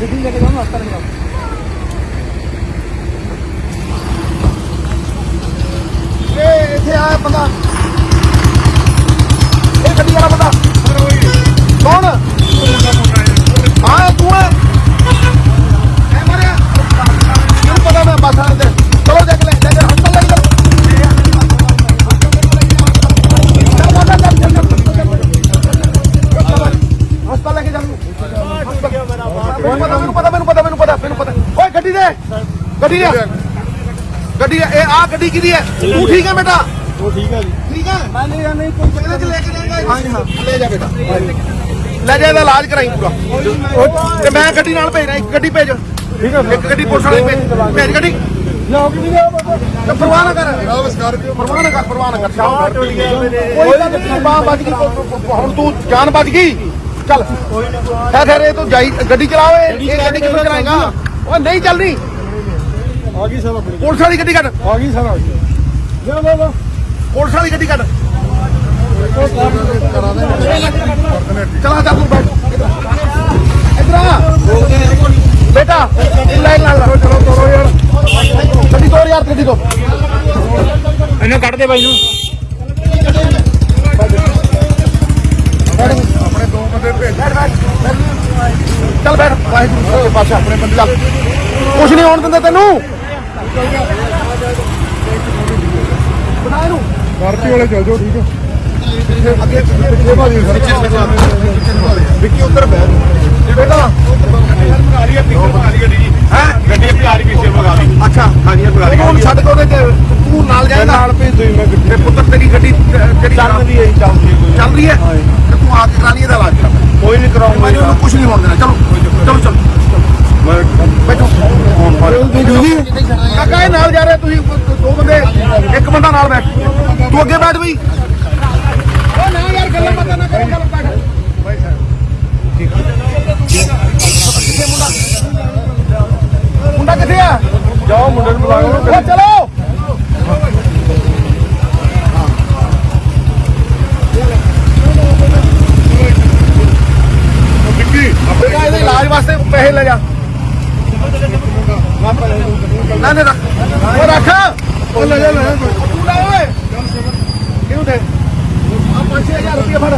ਗੱਡੀ ਲੈ ਕੇ ਜਾਵਾਂ ਹਸਪਤਾਲ ਲੈ ਇੱਥੇ ਆ ਬੰਦਾ। ਮੈਨੂੰ ਪਤਾ ਮੈਨੂੰ ਪਤਾ ਮੈਨੂੰ ਪਤਾ ਮੈਨੂੰ ਪਤਾ ਓਏ ਗੱਡੀ ਦੇ ਗੱਡੀ ਦੇ ਗੱਡੀ ਇਹ ਆ ਗੱਡੀ ਕਿਹਦੀ ਹੈ ਤੂੰ ਠੀਕ ਹੈ ਬੇਟਾ ਉਹ ਠੀਕ ਹੈ ਜੀ ਠੀਕ ਹੈ ਮੈਂ ਲੈ ਜਾਂ ਕੋਈ ਇਹਦੇ ਚ ਲੈ ਕੇ ਜਾਏਗਾ ਹਾਂ ਹਾਂ ਲੈ ਜਾ ਬੇਟਾ ਲੈ ਜਾ ਇਹਦਾ ਇਲਾਜ ਕਰਾਈ ਪੂਰਾ ਤੇ ਮੈਂ ਗੱਡੀ ਨਾਲ ਭੇਜਣਾ ਇੱਕ ਗੱਡੀ ਭੇਜ ਠੀਕ ਹੈ ਇੱਕ ਗੱਡੀ ਪੁਲਿਸ ਵਾਲੀ ਭੇਜ ਭੇਜ ਗੱਡੀ ਲਿਆਓ ਕਿ ਨਹੀਂ ਲਿਆਓ ਬਾਬਾ ਪਰਵਾਹ ਨਾ ਕਰ ਪਰਵਾਹ ਨਾ ਕਰ ਪਰਵਾਹ ਨਾ ਕਰ ਕੋਈ ਗੱਲ ਨਹੀਂ ਬਾਹ ਬਚ ਗਈ ਹੁਣ ਤੂੰ ਜਾਨ ਬਚ ਗਈ ਚੱਲ। ਹੈ ਫਿਰ ਇਹ ਤੂੰ ਜਾਈ ਗੱਡੀ ਚਲਾਓ ਇਹ ਇਹ ਗੱਡੀ ਕਿਵੇਂ ਚਲਾਏਗਾ? ਉਹ ਨਹੀਂ ਚੱਲਣੀ ਆ ਗਈ ਸਰ ਆਪਣੀ। ਪੁਲਿਸ ਵਾਲੀ ਗੱਡੀ ਕੱਢ। ਆ ਗਈ ਸਰ। ਆ ਗਈ ਲਿਆਓ ਬਾਬਾ ਪੁਲਿਸ ਵਾਲੀ ਗੱਡੀ ਕੱਢ। ਚਲਾ ਚੱਲ ਤੂੰ ਬੈਠ। ਇਧਰ ਆ। ਬੇਟਾ ਲਾਈਨ ਨਾਲ ਲਾ। ਚਲੋ ਤੋਰੋ ਯਾਰ। ਗੱਡੀ ਤੋਰ ਯਾਰ ਗੱਡੀ ਤੋਂ ਇਹਨੂੰ ਕੱਢ ਦੇ ਬਾਈ ਨੂੰ ਆਪਣੇ ਦੋ ਬੰਦੇ ਭੇਜ ਬੈਠ ਬੈਠ ਚੱਲ ਬੈਠ ਵਾਹਿਗੁਰੂ ਸੱਚੇ ਪਾਤਸ਼ਾਹ ਆਪਣੇ ਬੰਦੇ ਕੁਛ ਨਹੀਂ ਹੋਣ ਦਿੰਦੇ ਤੈਨੂੰ। ਬਣਾ ਇਹਨੂੰ ਵਾਲੇ ਚੱਲ ਜਾਓ ਠੀਕ ਹੈ। ਅੱਗੇ ਪਿੱਛੇ ਭਾਜੀ। ਵਿੱਕੀ ਬੇਟਾ ਪਿੱਛੇ ਅੱਛਾ ਹਾਂਜੀ ਮਗਾ ਤੂੰ ਹੁਣ ਛੱਡ ਕੇ ਉਹਦੇ ਤੂੰ ਨਾਲ ਜਾਏਗਾ ਨਾਲ ਭੇਜ ਦੋ ਮੈਂ ਗੱਡੀ। ਤੇ ਪੁੱਤਰ ਤੇਰੀ ਗੱਡੀ ਜਿਹੜੀ ਚੱਲਦੀ ਹੈ ਜੀ, ਚੱਲਦੀ ਹੈ। ਚੱਲ ਰਹੀ ਹੈ? ਤੇ ਤੂੰ ਆ ਕੇ ਕਰਾ ਲਈ ਇਹਦਾ ਇਲਾਜ ਕੋਈ ਨਹੀਂ ਕਰਾਉਂਗਾ ਮੈਨੂੰ ਉਹਨੂੰ ਕੁਝ ਨਹੀਂ ਹੋਣ ਦੇਣਾ। ਚਲੋ। ਚਲੋ ਚਲੋ ਬੈਠੋ ਕਾਕਾ ਇਹ ਨਾਲ ਜਾ ਰਿਹਾ ਤੁਸੀਂ ਦੋ ਬੰਦੇ ਇੱਕ ਬੰਦਾ ਨਾਲ ਬੈਠ ਤੂੰ ਅੱਗੇ ਬੈਠ ਬਈ ਓ ਨਾ ਯਾਰ ਗੱਲਾਂ ਬਾਤਾਂ ਨਾ ਕਰੋ ਗੱਲ ਬੈਠ ਕਿੱਥੇ ਮੁੰਡਾ ਮੁੰਡਾ ਕਿੱਥੇ ਆ? ਜਾਓ ਮੁੰਡੇ ਨੂੰ ਬੁਲਾਓ। ਚਲੋ ਬੇਟਾ ਇਹਦੇ ਇਲਾਜ ਪੈਸੇ ਲੈ ਜਾ। ਨਾ ਨਾ ਉਹ ਰੱਖ। ਉਹ ਲੈ ਜਾ ਲੈ ਜਾ। ਤੂੰ ਲੈ ਓਏ। ਕਿਉਂ ਦੇ ਆ 5000 ਰੁਪਏ ਫੜ।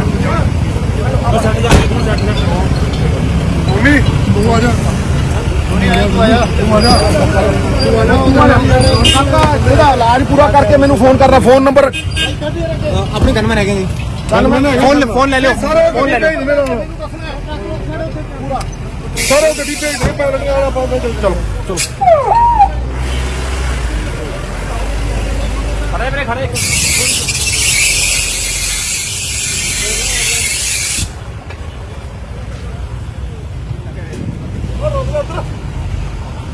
ਮੰਮੀ ਤੂੰ ਆ ਜਾ। ਕਾਕਾ ਇਹਦਾ ਇਲਾਜ ਪੂਰਾ ਕਰਕੇ ਮੈਨੂੰ ਫੋਨ ਕਰਨਾ। Phone number. ਆਪਣੀ ਗਨਮੈਨ ਹੈਗੇ ਜੀ। ਫੋਨ ਫੋਨ ਲੈ ਲਿਓ। ਫੋਨ ਲੈ ਲਿਓ। ਸਾਰੇ ਗੱਡੀ ਭੇਜ ਦੇ ਪੈਲਣ ਵਾਲਾ ਬਾਬਾ ਚਲੋ ਚਲੋ। ਖੜੇ ਵੀਰੇ ਖੜੇ।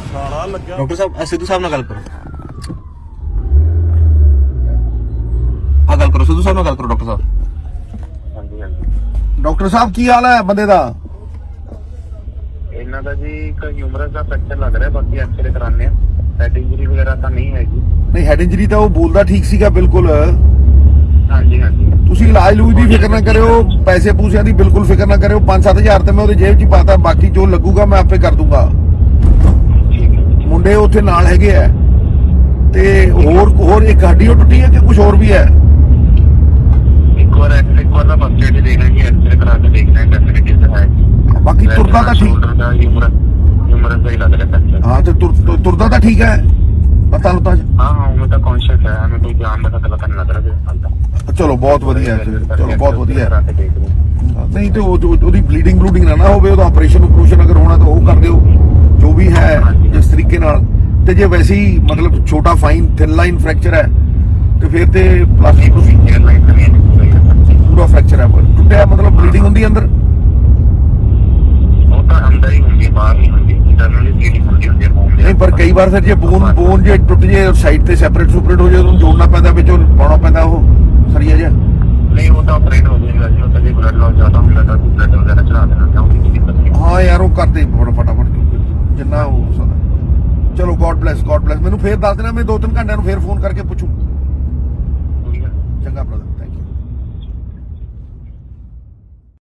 ਡਾਕਟਰ ਸਾਹਿਬ ਸਿੱਧੂ ਸਾਹਿਬ ਨਾਲ ਗੱਲ ਕਰੋ। ਆ ਗੱਲ ਕਰੋ ਸਿੱਧੂ ਸਾਹਿਬ ਨਾਲ ਗੱਲ ਕਰੋ ਡਾਕਟਰ ਸਾਹਿਬ। ਹਾਂਜੀ ਹਾਂਜੀ। ਡਾਕਟਰ ਸਾਹਿਬ ਕੀ ਹਾਲ ਹੈ ਬੰਦੇ ਦਾ? ਇਹਨਾਂ ਦਾ ਜੀ ਇੱਕ ਹਿਊਮਰਸ ਦਾ ਫ੍ਰੈਕਚਰ ਲੱਗ ਰਿਹਾ ਬਾਕੀ ਐਕਸਰੇ ਕਰਾਣੇ ਆ ਹੈਡ ਇੰਜਰੀ ਵਗੈਰਾ ਤਾਂ ਨਹੀਂ ਹੈਗੀ। ਨਹੀਂ ਹੈਡ ਇੰਜਰੀ ਤਾਂ ਉਹ ਬੋਲਦਾ ਠੀਕ ਸੀਗਾ ਬਿਲਕੁਲ। ਹਾਂਜੀ ਹਾਂਜੀ। ਤੁਸੀਂ ਇਲਾਜ ਲੂਜ ਦੀ ਫਿਕਰ ਨਾ ਕਰਿਓ ਪੈਸੇ ਪੂਸਿਆਂ ਦੀ ਬਿਲਕੁਲ ਫਿਕਰ ਨਾ ਕਰਿਓ। 5-7000 ਤੇ ਮੈਂ ਉਹਦੇ ਜੇਬ 'ਚ ਹੀ ਪਾਤਾ ਬਾਕੀ ਜੋ ਲੱਗੂਗਾ ਮੈਂ ਆਪੇ ਕਰ ਦੂੰਗਾ। ਹੈ ਮੁੰਡੇ ਉੱਥੇ ਨਾਲ ਹੈਗੇ ਆ। ਤੇ ਹੋਰ ਹੋਰ ਇੱਕ ਹੱਡੀ ਉਹ ਟੁੱਟੀ ਹੈ ਕਿ ਕੁਝ ਹੋਰ ਵੀ ਹੈ? ਇੱਕ ਵਾਰ ਐਕਸਰੇ ਇੱਕ ਵਾਰ ਦਾ ਫਸਟ ਏਡ ਦੇਖਣਾ ਜੀ ਐਕਸਰੇ ਕਰਾ ਕੇ ਦੇਖਣਾ ਹੈ। ਤੁਰਦਾ ਤਾਂ ਠੀਕ। ਹੀ ਲੱਗ ਤੇ ਤੁਰ- ਤੁਰ- ਤੁਰਦਾ ਤਾਂ ਠੀਕ ਹੈ। ਪਤਾ ਲੁੱਤਾ ਹਾਂ ਹਾਂ ਉਹ ਤਾਂ ਕੌਨਸ਼ੀਅਸ ਹੈ ਹमें ਕੋਈ ਜਾਨ ਦਾ ਖਤਰਾ ਤਾਂ ਨਹੀਂ ਲੱਗ ਰਿਹਾ ਚਲੋ ਬਹੁਤ ਵਧੀਆ ਚਲੋ, ਬਹੁਤ ਵਧੀਆ ਨਹੀਂ ਤੇ ਉਹਦੀ ਬਲੀਡਿੰਗ ਬਲੂਡਿੰਗ ਨਾ ਨਾ ਹੋਵੇ ਉਹਦਾ ਆਪਰੇਸ਼ਨ ਆਪਰੇਸ਼ਨ ਅਗਰ ਹੋਣਾ ਤਾਂ ਉਹ ਕਰ ਦਿਓ। ਜੋ ਵੀ ਹੈ ਜਿਸ ਤਰੀਕੇ ਨਾਲ। ਤੇ ਜੇ ਵੈਸੇ ਹੀ ਮਤਲਬ ਛੋਟਾ ਫਾਈਨ ਥਿਨ ਲਾਈਨ ਫ੍ਰੈਕਚਰ ਹੈ ਤੇ ਫਿਰ ਤੇ ਪਲਾਸਟਿਕ ਪੂਰਾ ਫ੍ਰੈਕਚਰ ਹੈ ਟੁੱਟਿਆ ਮਤਲਬ ਬਲੀਡਿੰਗ ਹੁੰਦੀ ਹੈ ਅੰਦਰ? ਕਈ ਵਾਰ ਸਰ ਜੇ ਬੋਨ ਬੋਨ ਜੇ ਟੁੱਟ ਜੇ ਸਾਈਡ ਤੇ ਸੈਪਰੇਟ ਸੁਪਰੇਟ ਹੋ ਜੇ ਉਹਨੂੰ ਜੋੜਨਾ ਪੈਂਦਾ ਵਿੱਚੋਂ ਪਾਉਣਾ ਪੈਂਦਾ ਉਹ। ਸਰੀਆ ਜਿਹਾ ਨਹੀਂ ਉਹ ਆਪਰੇਟ ਹੋ ਜਾਏਗਾ ਜੀ ਉਹ ਤਾਂ ਜੇ ਬਲੱਡ ਲਾਸ ਜ਼ਿਆਦਾ ਹੁੰਦਾ ਤਾਂ ਬਲੱਡ ਵਗੈਰਾ ਚੜਾ ਦੇਣਾ ਕਿਉਂਕਿ ਹਾਂ ਯਾਰ ਉਹ ਕਰਦੇ ਬੜਾ ਫਟਾਫਟ ਜਿੰਨਾ ਹੋ ਸਕਦਾ। ਚਲੋ ਗੋਡ ਬlesਸ ਗੋਡ ਬlesਸ ਮੈਨੂੰ ਫੇਰ ਦੱਸ ਦੇਣਾ ਮੈਂ ਦੋ ਤਿੰਨ ਘੰਟਿਆਂ ਨੂੰ ਫੇਰ ਫੋਨ ਕਰਕੇ ਪੁੱਛੂ। ਚੰਗਾ ਬ੍ਰਦਰ